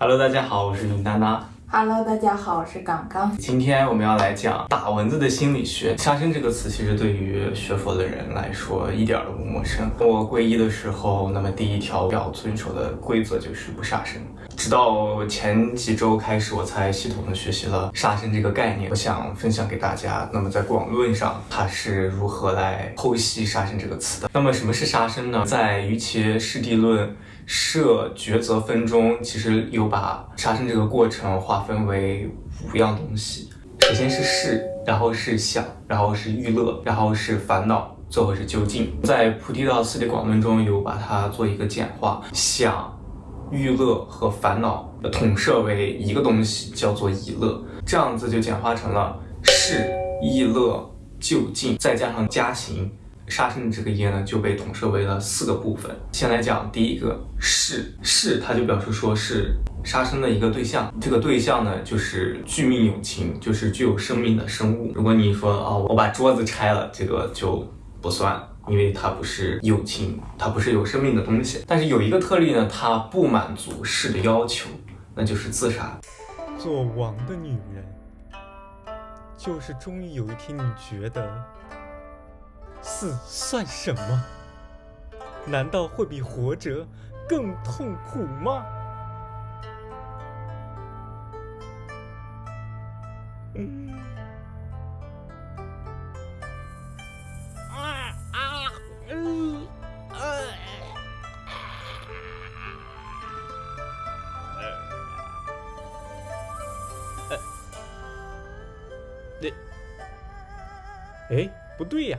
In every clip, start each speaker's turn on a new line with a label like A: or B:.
A: Hello，大家好，我是林娜娜。
B: Hello，大家好，我是刚刚。
A: 今天我们要来讲打蚊子的心理学。杀生这个词，其实对于学佛的人来说一点儿都不陌生。我皈依的时候，那么第一条要遵守的规则就是不杀生。直到前几周开始，我才系统的学习了杀生这个概念。我想分享给大家。那么在广论上，它是如何来剖析杀生这个词的？那么什么是杀生呢？在瑜伽师地论。设抉择分中，其实有把杀生这个过程划分为五样东西。首先是事，然后是想，然后是欲乐，然后是烦恼，最后是究竟。在菩提道次第广论中有把它做一个简化，想、欲乐和烦恼统摄为一个东西，叫做已乐。这样子就简化成了是、意乐、就近，再加上加行。杀生的这个业呢，就被统摄为了四个部分。先来讲第一个是”，“是它就表示说是杀生的一个对象，这个对象呢就是具命有情，就是具有生命的生物。如果你说啊、哦，我把桌子拆了，这个就不算，因为它不是友情，它不是有生命的东西。但是有一个特例呢，它不满足事的要求，那就是自杀。
C: 做王的女人，就是终于有一天你觉得。死算什么？难道会比活着更痛苦吗？嗯。哎，不对呀。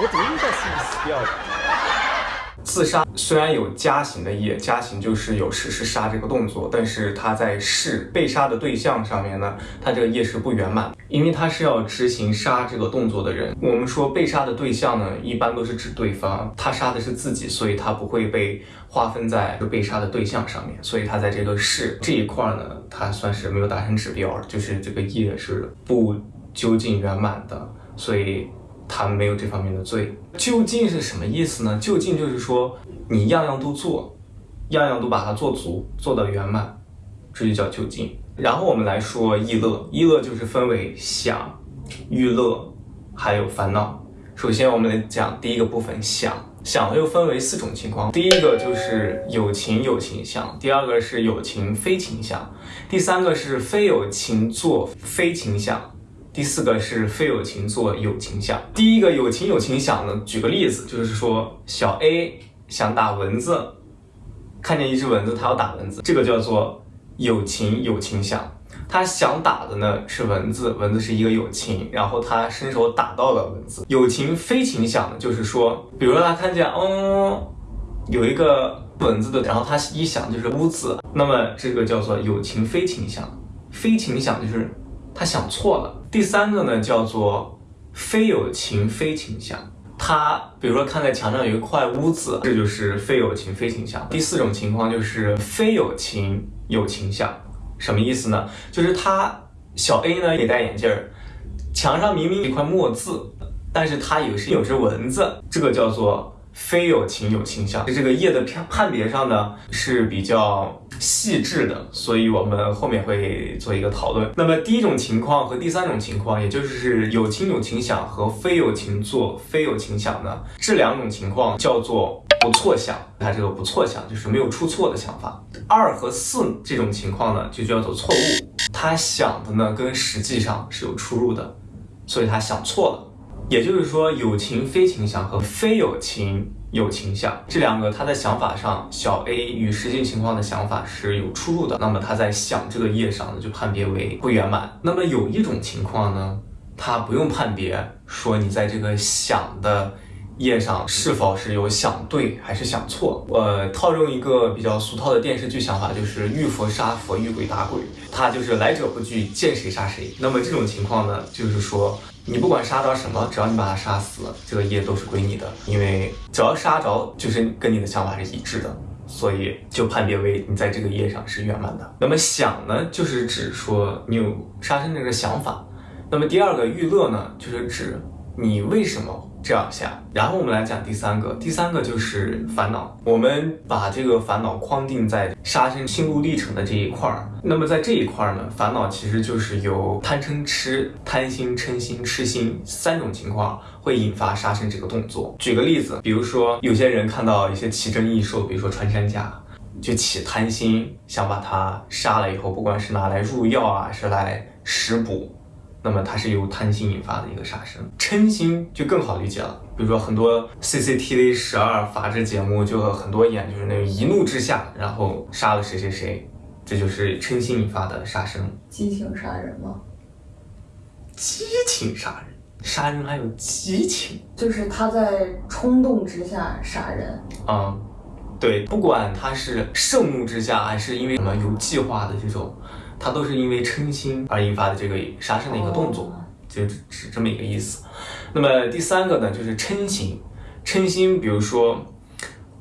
C: 我怎么又在心里死掉了？
A: 自杀虽然有加刑的业，加刑就是有实施杀这个动作，但是他在事被杀的对象上面呢，他这个业是不圆满，因为他是要执行杀这个动作的人。我们说被杀的对象呢，一般都是指对方，他杀的是自己，所以他不会被划分在被杀的对象上面，所以他在这个事这一块呢，他算是没有达成指标，就是这个业是不究竟圆满的，所以。他没有这方面的罪，究竟是什么意思呢？究竟就是说你样样都做，样样都把它做足，做到圆满，这就叫究竟。然后我们来说意乐，意乐就是分为想、欲乐，还有烦恼。首先我们来讲第一个部分想，想又分为四种情况，第一个就是有情有情想，第二个是有情非情想，第三个是非有情做非情想。第四个是非友情做友情想。第一个友情友情想呢，举个例子，就是说小 A 想打蚊子，看见一只蚊子，他要打蚊子，这个叫做友情友情想。他想打的呢是蚊子，蚊子是一个友情，然后他伸手打到了蚊子。友情非情想呢，就是说，比如说他看见，嗯，有一个蚊子的，然后他一想就是屋子，那么这个叫做友情非情想。非情想就是他想错了。第三个呢，叫做非有情非情向。他比如说看在墙上有一块污渍，这就是非有情非情向。第四种情况就是非有情有情向，什么意思呢？就是他小 A 呢也戴眼镜儿，墙上明明一块墨渍，但是他以为是有只蚊子，这个叫做非有情有情想。这个业的判判别上呢是比较细致的，所以我们后面会做一个讨论。那么第一种情况和第三种情况，也就是有情有情想和非有情做非有情想呢，这两种情况叫做不错想。它这个不错想就是没有出错的想法。二和四这种情况呢，就叫做错误。他想的呢跟实际上是有出入的，所以他想错了。也就是说，有情非情想和非有情有情想这两个，他在想法上，小 A 与实际情况的想法是有出入的。那么他在想这个业上呢，就判别为不圆满。那么有一种情况呢，他不用判别，说你在这个想的业上是否是有想对还是想错。呃，套用一个比较俗套的电视剧想法，就是遇佛杀佛，遇鬼打鬼，他就是来者不拒，见谁杀谁。那么这种情况呢，就是说。你不管杀着什么，只要你把他杀死，这个业都是归你的，因为只要杀着，就是跟你的想法是一致的，所以就判别为你在这个业上是圆满的。那么想呢，就是指说你有杀生这个想法。那么第二个欲乐呢，就是指你为什么这样想。然后我们来讲第三个，第三个就是烦恼。我们把这个烦恼框定在杀生心路历程的这一块儿。那么在这一块儿呢，烦恼其实就是由贪嗔痴、贪心、嗔心、痴心三种情况会引发杀生这个动作。举个例子，比如说有些人看到一些奇珍异兽，比如说穿山甲。就起贪心，想把它杀了以后，不管是拿来入药啊，是来食补，那么它是由贪心引发的一个杀生。嗔心就更好理解了，比如说很多 CCTV 十二法制节目，就很多演就是那种一怒之下，然后杀了谁谁谁，这就是嗔心引发的杀生。
B: 激情杀人吗？
A: 激情杀人，杀人还有激情，
B: 就是他在冲动之下杀人。
A: 嗯。对，不管他是盛怒之下，还是因为什么有计划的这种，他都是因为嗔心而引发的这个杀生的一个动作，就是这么一个意思。那么第三个呢，就是嗔心，嗔心，比如说，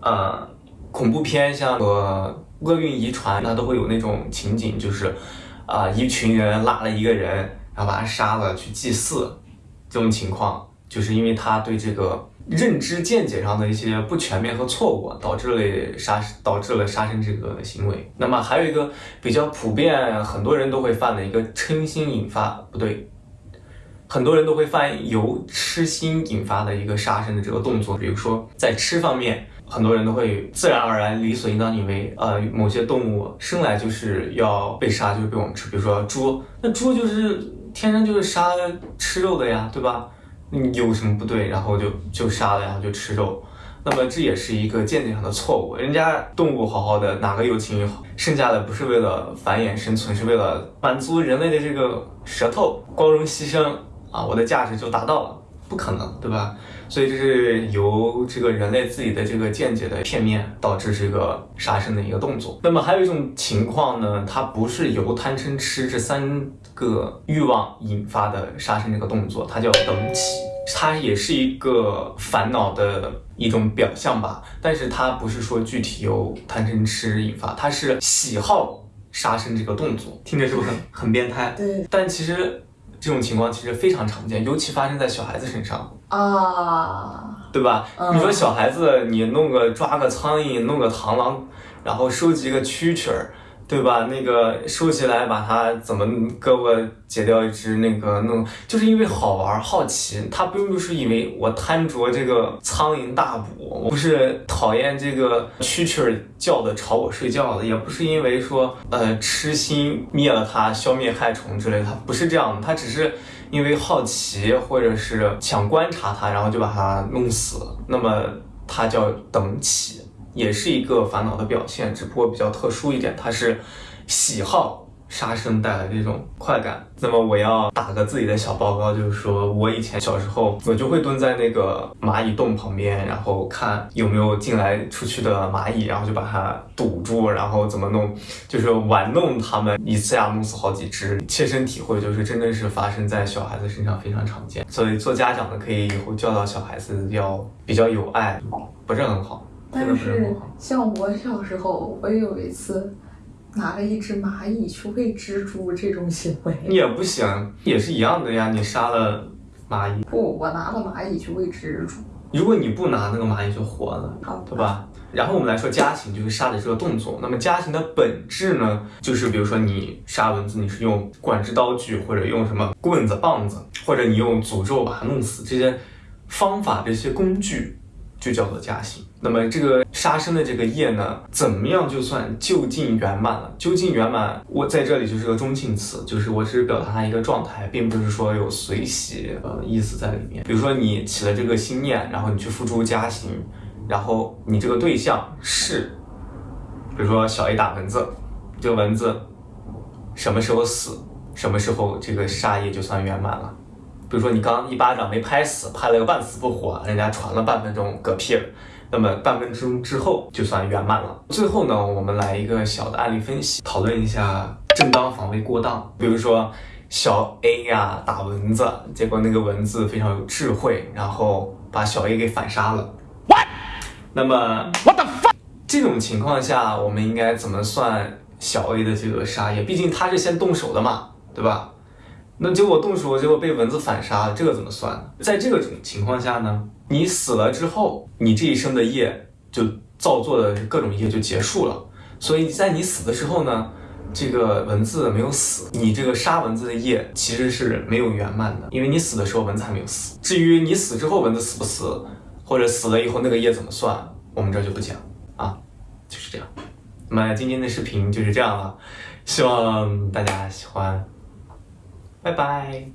A: 呃，恐怖片像呃厄运遗传，它都会有那种情景，就是啊，一群人拉了一个人，然后把他杀了去祭祀，这种情况，就是因为他对这个。认知见解上的一些不全面和错误，导致了杀导致了杀生这个行为。那么还有一个比较普遍，很多人都会犯的一个嗔心引发不对，很多人都会犯由痴心引发的一个杀生的这个动作。比如说在吃方面，很多人都会自然而然理所应当以为，呃，某些动物生来就是要被杀，就是被我们吃。比如说猪，那猪就是天生就是杀吃肉的呀，对吧？有什么不对，然后就就杀了，然后就吃肉，那么这也是一个间接上的错误。人家动物好好的，哪个有情好，剩下的不是为了繁衍生存，是为了满足人类的这个舌头，光荣牺牲啊，我的价值就达到了，不可能，对吧？所以这是由这个人类自己的这个见解的片面导致这个杀生的一个动作。那么还有一种情况呢，它不是由贪嗔痴这三个欲望引发的杀生这个动作，它叫等起，它也是一个烦恼的一种表象吧。但是它不是说具体由贪嗔痴引发，它是喜好杀生这个动作，听着是不是很很变态？
B: 对。
A: 但其实。这种情况其实非常常见，尤其发生在小孩子身上
B: 啊，
A: 对吧？你说小孩子，你弄个抓个苍蝇，弄个螳螂，然后收集个蛐蛐儿。对吧？那个收起来，把它怎么胳膊截掉一只，那个弄，就是因为好玩好奇。他并不是因为我贪着这个苍蝇大补，我不是讨厌这个蛐蛐儿叫的吵我睡觉的，也不是因为说呃痴心灭了它，消灭害虫之类的，他不是这样的，他只是因为好奇或者是想观察它，然后就把它弄死。那么它叫等起。也是一个烦恼的表现，只不过比较特殊一点，它是喜好杀生带来的这种快感。那么我要打个自己的小报告，就是说我以前小时候，我就会蹲在那个蚂蚁洞旁边，然后看有没有进来出去的蚂蚁，然后就把它堵住，然后怎么弄，就是玩弄它们，一次呀弄死好几只。切身体会就是真的是发生在小孩子身上非常常见，所以做家长的可以以后教导小孩子要比较有爱，不是很好。
B: 但是像我小时候，我有一次拿了一只蚂蚁去喂蜘蛛，这种行为
A: 也不行，也是一样的呀。你杀了蚂蚁，
B: 不，我拿了蚂蚁去喂蜘蛛。
A: 如果你不拿那个蚂蚁就活了，好对吧？然后我们来说家禽，就是杀的这个动作。那么家禽的本质呢，就是比如说你杀蚊子，你是用管制刀具，或者用什么棍子、棒子，或者你用诅咒把它弄死，这些方法、这些工具。就叫做加行。那么这个杀生的这个业呢，怎么样就算就近圆满了？就近圆满，我在这里就是个中性词，就是我只是表达它一个状态，并不是说有随喜呃意思在里面。比如说你起了这个心念，然后你去付诸加行，然后你这个对象是，比如说小 A 打蚊子，这个蚊子什么时候死，什么时候这个杀业就算圆满了。比如说你刚一巴掌没拍死，拍了个半死不活，人家传了半分钟嗝屁了，那么半分钟之后就算圆满了。最后呢，我们来一个小的案例分析，讨论一下正当防卫过当。比如说小 A 呀打蚊子，结果那个蚊子非常有智慧，然后把小 A 给反杀了。What？那么 What the fuck？这种情况下，我们应该怎么算小 A 的这个杀业？毕竟他是先动手的嘛，对吧？那结果动手，结果被蚊子反杀，这个怎么算？在这个种情况下呢，你死了之后，你这一生的业就造作的各种业就结束了。所以在你死的时候呢，这个蚊子没有死，你这个杀蚊子的业其实是没有圆满的，因为你死的时候蚊子还没有死。至于你死之后蚊子死不死，或者死了以后那个业怎么算，我们这就不讲啊，就是这样。那么今天的视频就是这样了，希望大家喜欢。拜拜。